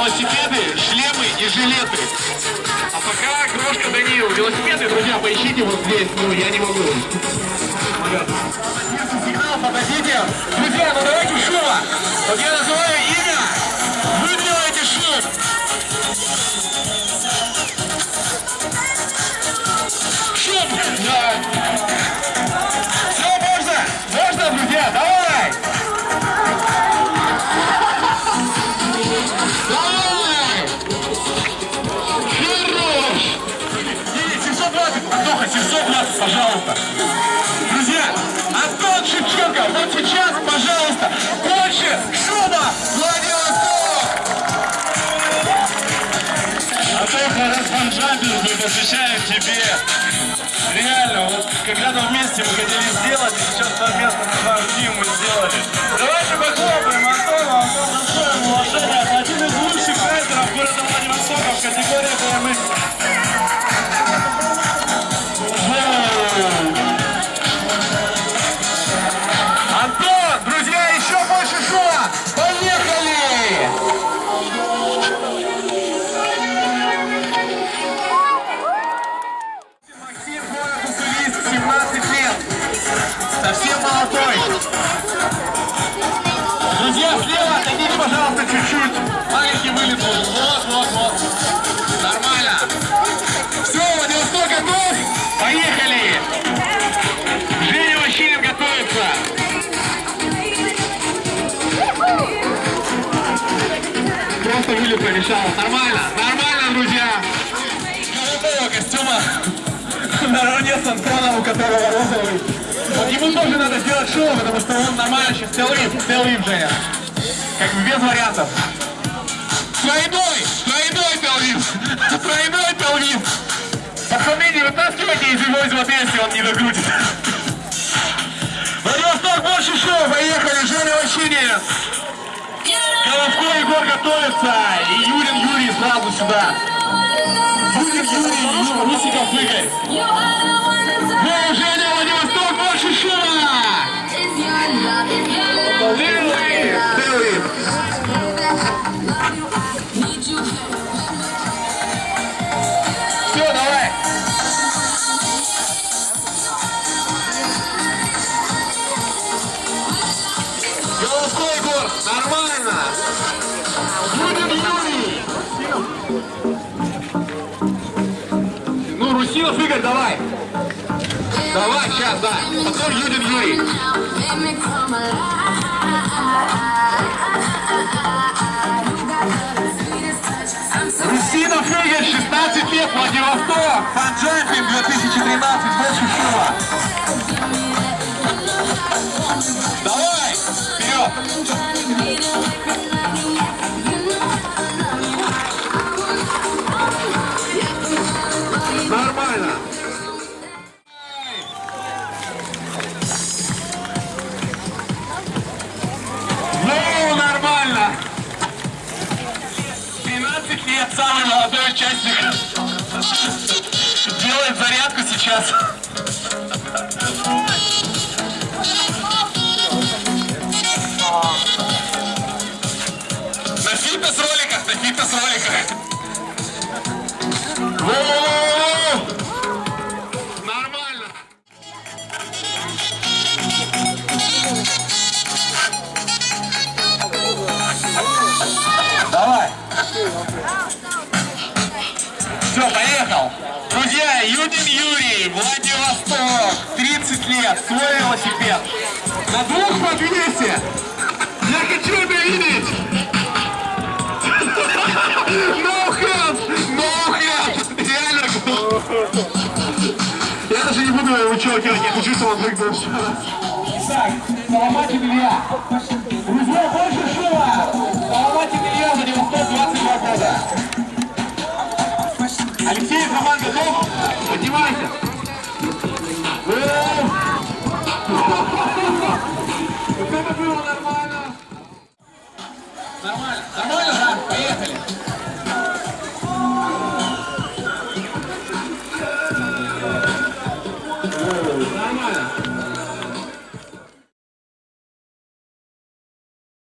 велосипеды, шлемы и жилеты. А пока крошка Данил. Велосипеды, друзья, поищите вот здесь. Ну, я не могу. Подождите. Друзья, ну давайте шума. Вот я называю Фанджампинг мы посвящаем тебе. Реально, вот когда-то вместе мы хотели сделать, и сейчас совместно с Тим мы сделали. Давайте похлопаем Просто вылет помешал. Нормально, нормально, друзья. Голубого костюма наравне с Антоном, у которого розовый. Вот ему тоже надо сделать шоу, потому что он нормально сейчас телвип, телвип, Женя. Как бы без вариантов. Тройной, тройной телвип, тройной телвип. Пацаны, не вытаскивайте из его из воды, если он не докрутит. Владивосток, больше шоу, поехали, Женя Ващинин. Головко Егор готовится, и Юрин Юрий сразу сюда. Юрин Юрий, Ю- Русиков Игорь. Ну, Женя, Владивосток, Сейчас, да. Потом Юдин Юрий. Русинов Игорь, 16 лет, Владивосток. Фанджампинг 2013, больше шума. Давай, вперед. 13 лет, самый молодой участник. Делает зарядку сейчас. На фитнес-роликах, на фитнес-роликах. Все, поехал. Друзья, Юдин Юрий, Владивосток, 30 лет, свой велосипед. На двух по 200. Я хочу это видеть. No hands, no hands. Реально. Я даже не буду его вычеркивать, я хочу, чтобы он прыгнул. Так, Соломатин Илья. Друзья, больше шума. Вот это было нормально. Нормально. Нормально, да? Поехали. Нормально.